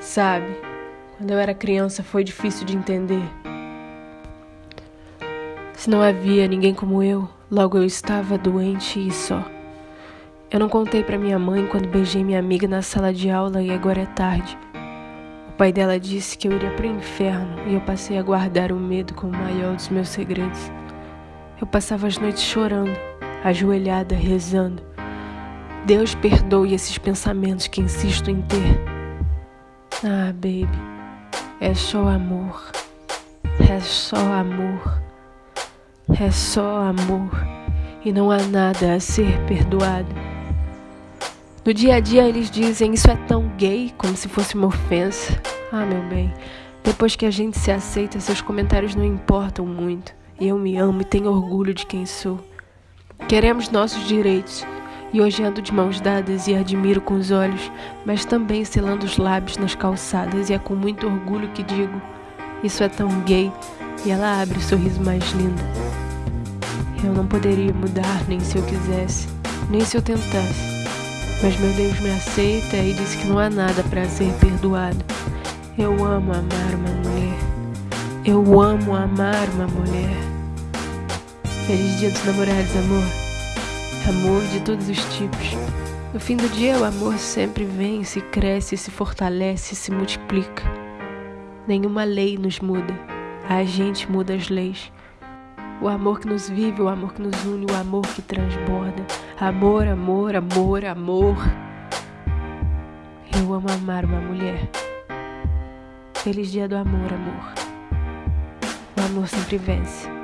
Sabe, quando eu era criança foi difícil de entender. Se não havia ninguém como eu, logo eu estava doente e só. Eu não contei para minha mãe quando beijei minha amiga na sala de aula e agora é tarde. O pai dela disse que eu iria para o inferno e eu passei a guardar o medo como o maior dos meus segredos. Eu passava as noites chorando, ajoelhada, rezando. Deus perdoe esses pensamentos que insisto em ter. Ah, baby, é só amor. É só amor. É só amor. E não há nada a ser perdoado. No dia a dia eles dizem isso é tão gay, como se fosse uma ofensa. Ah, meu bem, depois que a gente se aceita, seus comentários não importam muito. Eu me amo e tenho orgulho de quem sou. Queremos nossos direitos. E hoje ando de mãos dadas e admiro com os olhos, mas também selando os lábios nas calçadas, e é com muito orgulho que digo: Isso é tão gay. E ela abre o sorriso mais lindo. Eu não poderia mudar nem se eu quisesse, nem se eu tentasse. Mas meu Deus me aceita e diz que não há nada para ser perdoado. Eu amo amar uma mulher. Eu amo amar uma mulher. Feliz dia dos namorados, amor. Amor de todos os tipos. No fim do dia, o amor sempre vem, se cresce, se fortalece, se multiplica. Nenhuma lei nos muda. A gente muda as leis. O amor que nos vive, o amor que nos une, o amor que transborda. Amor, amor, amor, amor. Eu amo amar uma mulher. Feliz dia do amor, amor. O amor sempre vence.